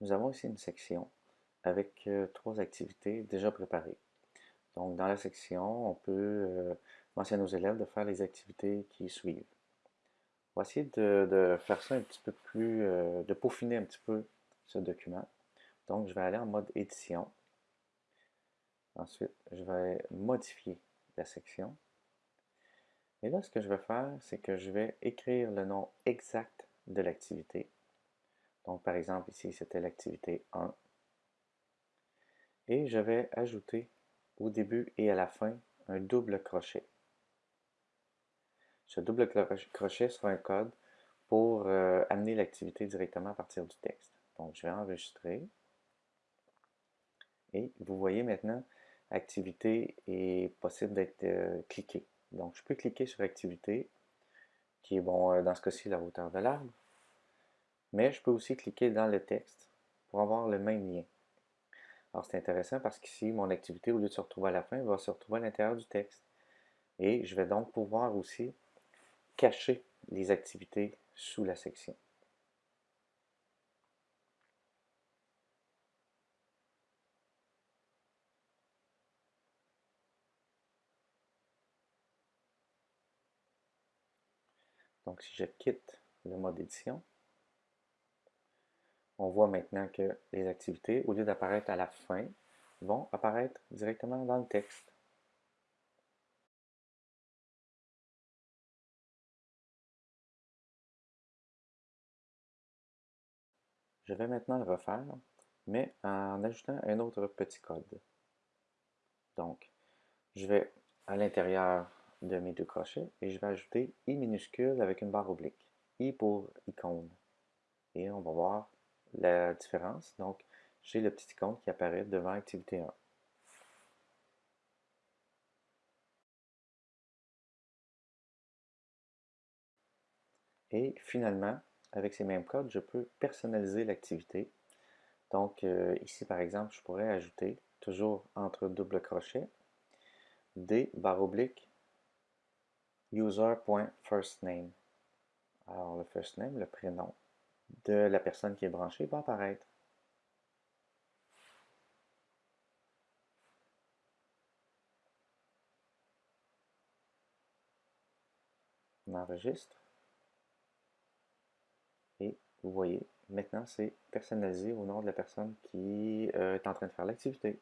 nous avons ici une section avec euh, trois activités déjà préparées. Donc, dans la section, on peut euh, mentionner aux élèves de faire les activités qui suivent. On va essayer de, faire ça un petit peu plus, euh, de peaufiner un petit peu ce document. Donc, je vais aller en mode édition. Ensuite, je vais modifier la section. Et là, ce que je vais faire, c'est que je vais écrire le nom exact de l'activité. Donc, par exemple, ici, c'était l'activité 1. Et je vais ajouter au début et à la fin un double crochet. Ce double crochet sera un code pour euh, amener l'activité directement à partir du texte. Donc, je vais enregistrer. Et vous voyez maintenant, activité est possible d'être euh, cliquée. Donc, je peux cliquer sur activité, qui est, bon, euh, dans ce cas-ci, la hauteur de l'arbre. Mais je peux aussi cliquer dans le texte pour avoir le même lien. Alors c'est intéressant parce qu'ici, mon activité, au lieu de se retrouver à la fin, va se retrouver à l'intérieur du texte. Et je vais donc pouvoir aussi cacher les activités sous la section. Donc si je quitte le mode édition, on voit maintenant que les activités, au lieu d'apparaître à la fin, vont apparaître directement dans le texte. Je vais maintenant le refaire, mais en ajoutant un autre petit code. Donc, je vais à l'intérieur de mes deux crochets et je vais ajouter I minuscule avec une barre oblique. I pour icône. Et on va voir la différence. Donc, j'ai le petit icône qui apparaît devant activité 1. Et finalement, avec ces mêmes codes, je peux personnaliser l'activité. Donc euh, ici, par exemple, je pourrais ajouter, toujours entre double crochet, des barre oblique user.firstname. Alors le first name, le prénom, de la personne qui est branchée va apparaître. On enregistre. Et vous voyez, maintenant c'est personnalisé au nom de la personne qui euh, est en train de faire l'activité.